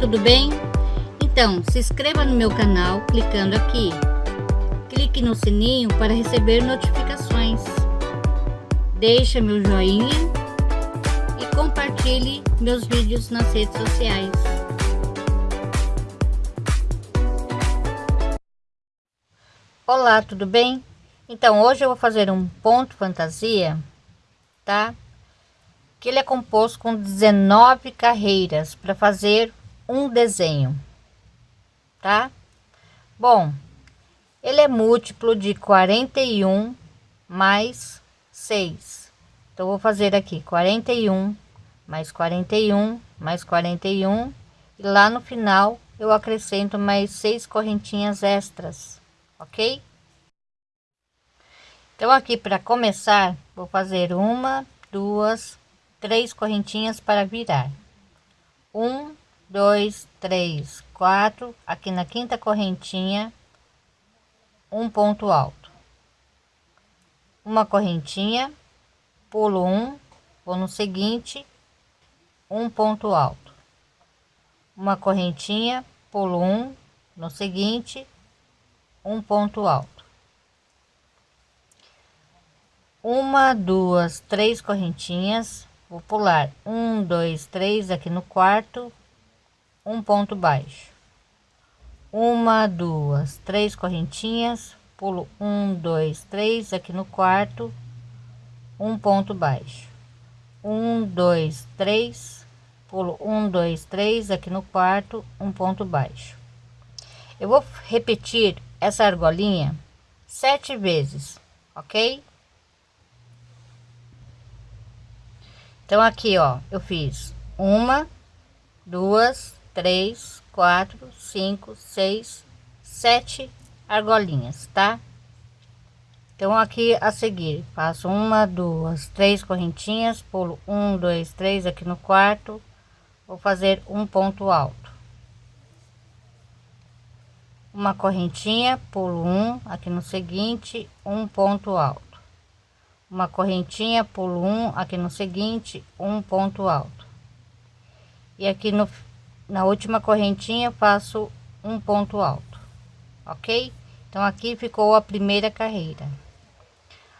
tudo bem? Então, se inscreva no meu canal clicando aqui. Clique no sininho para receber notificações. Deixe meu joinha e compartilhe meus vídeos nas redes sociais. Olá, tudo bem? Então, hoje eu vou fazer um ponto fantasia, tá? Que ele é composto com 19 carreiras para fazer um desenho, tá? Bom, ele é múltiplo de 41 mais 6. Então, vou fazer aqui 41 mais 41 mais 41 e lá no final eu acrescento mais seis correntinhas extras, ok? Então, aqui para começar, vou fazer uma, duas, três correntinhas para virar. Um, dois, três, quatro. Aqui na quinta correntinha, um ponto alto. Uma correntinha, pulo um, vou no seguinte, um ponto alto. Uma correntinha, pulo um, no seguinte, um ponto alto uma duas três correntinhas vou pular um dois três aqui no quarto um ponto baixo. Uma duas três correntinhas pulo um dois três aqui no quarto um ponto baixo. Um dois três pulo um dois três aqui no quarto um ponto baixo. Eu vou repetir essa argolinha sete vezes ok? Então, aqui, ó, eu fiz uma, duas, três, quatro, cinco, seis, sete argolinhas, tá? Então, aqui a seguir, faço uma, duas, três correntinhas, pulo um, dois, três aqui no quarto, vou fazer um ponto alto. Uma correntinha, pulo um, aqui no seguinte, um ponto alto uma correntinha pulo um aqui no seguinte um ponto alto e aqui no na última correntinha faço um ponto alto ok? Então aqui ficou a primeira carreira.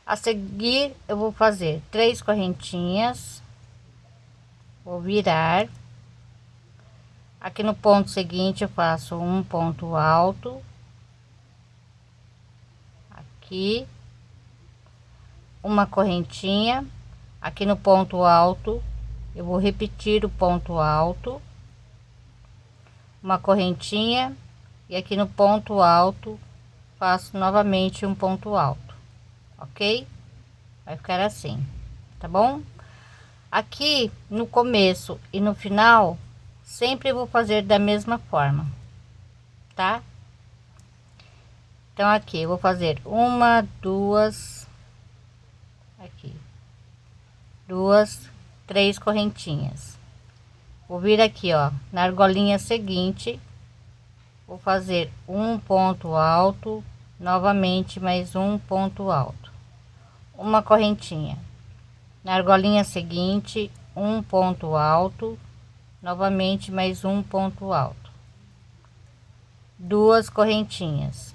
A seguir eu vou fazer três correntinhas. Vou virar. Aqui no ponto seguinte eu faço um ponto alto. Aqui. Uma correntinha. Aqui no ponto alto eu vou repetir o ponto alto uma correntinha e aqui no ponto alto faço novamente um ponto alto ok? Vai ficar assim tá bom? Aqui no começo e no final sempre vou fazer da mesma forma tá? Então aqui vou fazer uma duas aqui duas três correntinhas vou vir aqui ó na argolinha seguinte. Vou fazer um ponto alto novamente mais um ponto alto. Uma correntinha. Na argolinha seguinte um ponto alto novamente mais um ponto alto. Duas correntinhas.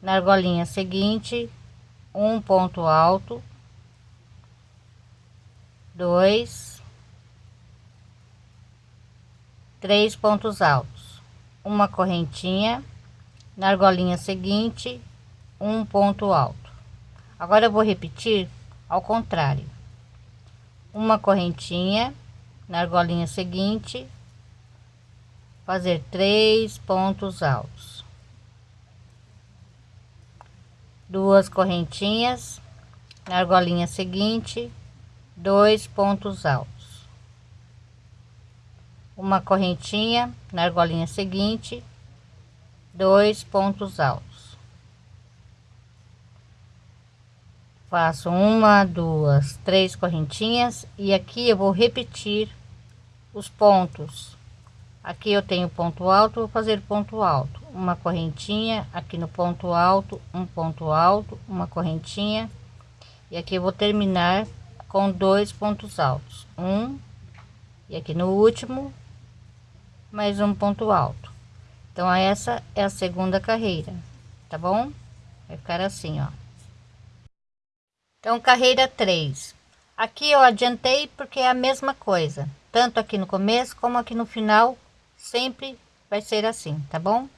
Na argolinha seguinte um ponto alto. Dois, três pontos altos, uma correntinha, na argolinha seguinte, um ponto alto. Agora eu vou repetir ao contrário, uma correntinha, na argolinha seguinte, fazer três pontos altos, duas correntinhas, na argolinha seguinte, dois pontos altos uma correntinha na argolinha seguinte. Dois pontos altos. Faço uma duas três correntinhas. E aqui eu vou repetir os pontos. Aqui eu tenho ponto alto vou fazer ponto alto. Uma correntinha aqui no ponto alto um ponto alto uma correntinha. E aqui eu vou terminar com dois pontos altos. Um e aqui no último mais um ponto alto. Então essa é a segunda carreira tá bom? Vai ficar assim ó. Então carreira 3 aqui eu adiantei porque é a mesma coisa tanto aqui no começo como aqui no final sempre vai ser assim tá bom?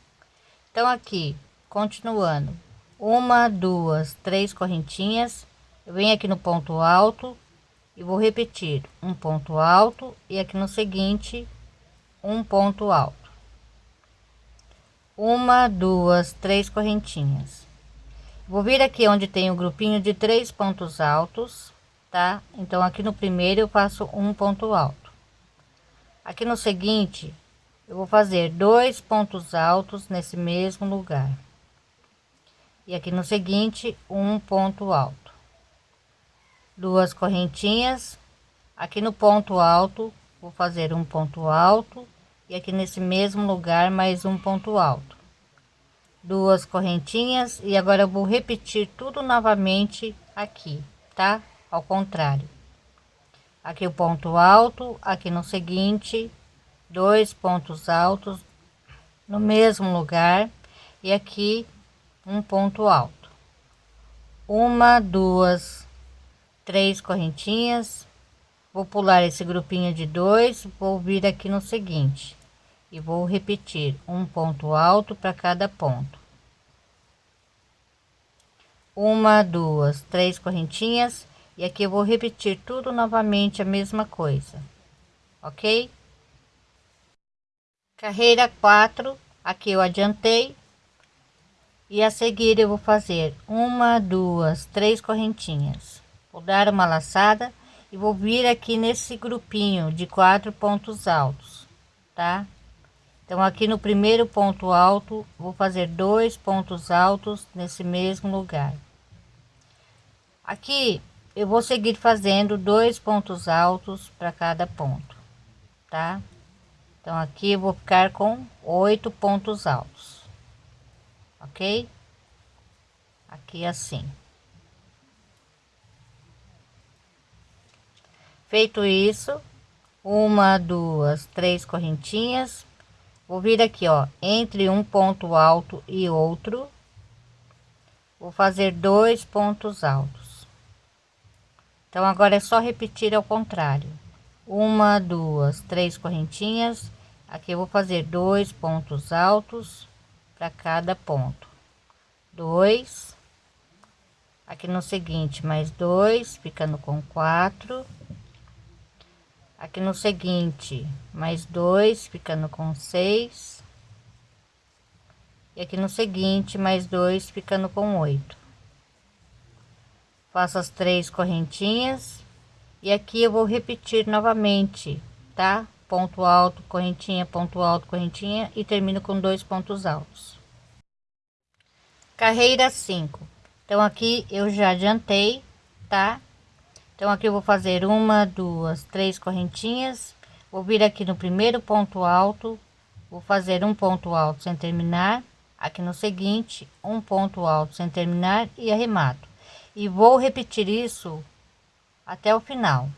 Então aqui continuando. Uma duas três correntinhas. Eu venho aqui no ponto alto e vou repetir. Um ponto alto e aqui no seguinte um ponto alto. Uma duas três correntinhas. Vou vir aqui onde tem o um grupinho de três pontos altos tá? Então aqui no primeiro eu faço um ponto alto. Aqui no seguinte eu vou fazer dois pontos altos nesse mesmo lugar. E aqui no seguinte um ponto alto. Duas correntinhas. Aqui no ponto alto vou fazer um ponto alto e aqui nesse mesmo lugar mais um ponto alto. Duas correntinhas e agora eu vou repetir tudo novamente aqui tá? Ao contrário. Aqui o ponto alto aqui no seguinte dois pontos altos no mesmo lugar e aqui um ponto alto. Uma duas três correntinhas vou pular esse grupinho de dois vou vir aqui no seguinte e vou repetir um ponto alto para cada ponto. Uma duas três correntinhas e aqui eu vou repetir tudo novamente a mesma coisa ok? Carreira 4 aqui eu adiantei e a seguir eu vou fazer uma duas três correntinhas. Vou dar uma laçada e vou vir aqui nesse grupinho de quatro pontos altos tá então aqui no primeiro ponto alto vou fazer dois pontos altos nesse mesmo lugar. Aqui eu vou seguir fazendo dois pontos altos para cada ponto tá? Então aqui eu vou ficar com oito pontos altos ok? Aqui assim. Feito isso uma duas três correntinhas vou vir aqui ó entre um ponto alto e outro. Vou fazer dois pontos altos. Então agora é só repetir ao contrário. Uma duas três correntinhas. Aqui eu vou fazer dois pontos altos para cada ponto. Dois. Aqui no seguinte mais dois ficando com quatro aqui no seguinte mais dois ficando com seis. E aqui no seguinte mais dois ficando com oito. Faço as três correntinhas. E aqui eu vou repetir novamente tá? Ponto alto correntinha ponto alto correntinha. E termino com dois pontos altos. Carreira 5 então aqui eu já adiantei tá então aqui eu vou fazer uma duas três correntinhas. Vou vir aqui no primeiro ponto alto. Vou fazer um ponto alto sem terminar. Aqui no seguinte um ponto alto sem terminar e arremato. E vou repetir isso até o final.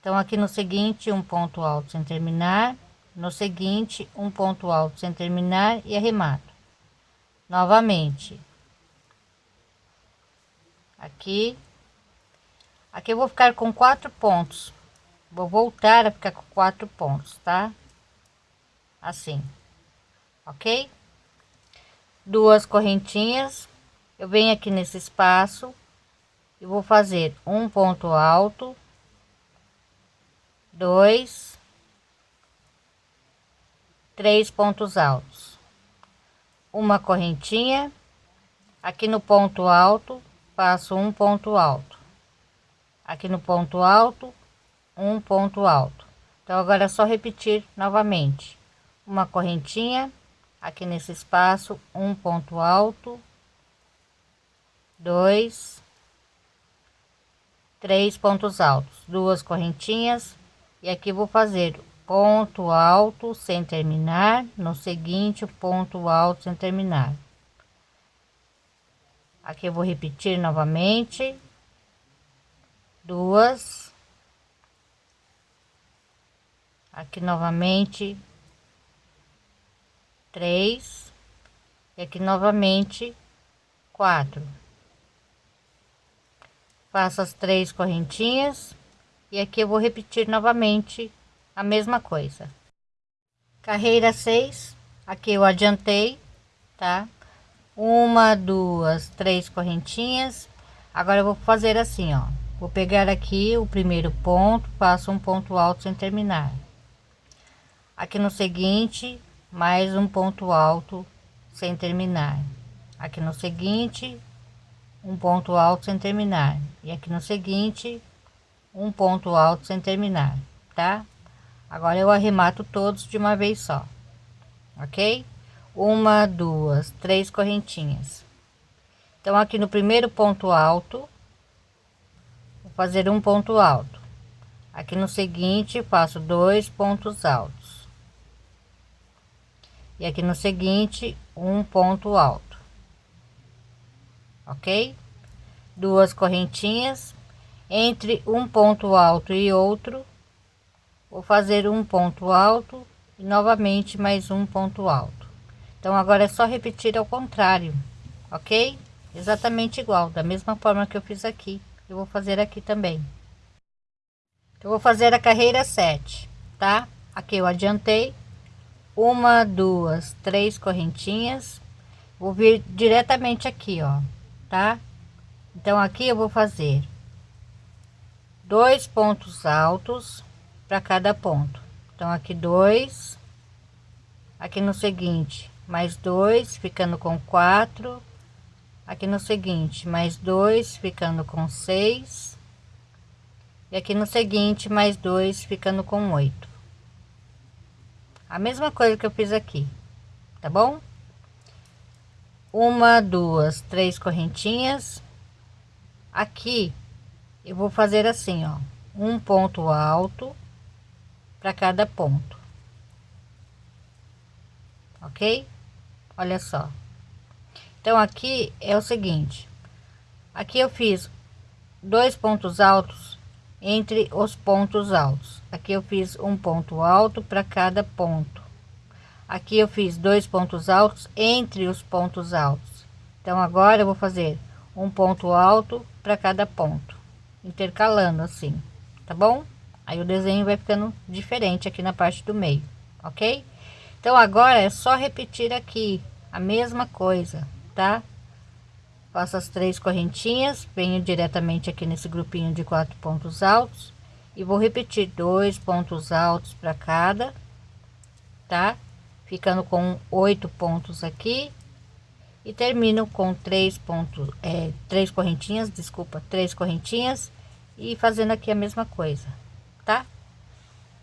Então aqui no seguinte um ponto alto sem terminar. No seguinte um ponto alto sem terminar e arremato. Novamente. Aqui aqui eu vou ficar com quatro pontos. Vou voltar a ficar com quatro pontos tá? Assim ok? Duas correntinhas. Eu venho aqui nesse espaço e vou fazer um ponto alto dois três pontos altos. Uma correntinha. Aqui no ponto alto faço um ponto alto aqui no ponto alto um ponto alto. Então agora é só repetir novamente. Uma correntinha aqui nesse espaço um ponto alto dois três pontos altos. Duas correntinhas e aqui vou fazer ponto alto sem terminar no seguinte ponto alto sem terminar. Aqui eu vou repetir novamente duas. Aqui novamente. Três. E aqui novamente quatro. Faço as três correntinhas. E aqui eu vou repetir novamente a mesma coisa. Carreira 6 aqui eu adiantei tá? Uma duas três correntinhas. Agora eu vou fazer assim ó vou pegar aqui o primeiro ponto passo um ponto alto sem terminar. Aqui no seguinte mais um ponto alto sem terminar. Aqui no seguinte um ponto alto sem terminar. E aqui no seguinte um ponto alto sem terminar tá? Agora eu arremato todos de uma vez só ok? Uma duas três correntinhas. Então aqui no primeiro ponto alto fazer um ponto alto. Aqui no seguinte faço dois pontos altos. E aqui no seguinte um ponto alto. Ok? Duas correntinhas. Entre um ponto alto e outro vou fazer um ponto alto e novamente mais um ponto alto. Então agora é só repetir ao contrário ok? Exatamente igual da mesma forma que eu fiz aqui eu vou fazer aqui também. Eu vou fazer a carreira 7 tá? Aqui eu adiantei. Uma duas três correntinhas. Vou vir diretamente aqui ó tá? Então aqui eu vou fazer dois pontos altos para cada ponto. Então aqui dois aqui no seguinte mais dois ficando com quatro aqui no seguinte mais dois ficando com seis. E aqui no seguinte mais dois ficando com oito. A mesma coisa que eu fiz aqui tá bom? Uma duas três correntinhas. Aqui eu vou fazer assim ó um ponto alto para cada ponto. Ok? Olha só então aqui é o seguinte. Aqui eu fiz dois pontos altos entre os pontos altos. Aqui eu fiz um ponto alto para cada ponto. Aqui eu fiz dois pontos altos entre os pontos altos. Então agora eu vou fazer um ponto alto para cada ponto, intercalando assim, tá bom? Aí o desenho vai ficando diferente aqui na parte do meio, ok? Então agora é só repetir aqui a mesma coisa, tá? Faço as três correntinhas, venho diretamente aqui nesse grupinho de quatro pontos altos e vou repetir dois pontos altos para cada, tá? Ficando com oito pontos aqui e termino com três pontos é, três correntinhas desculpa três correntinhas e fazendo aqui a mesma coisa tá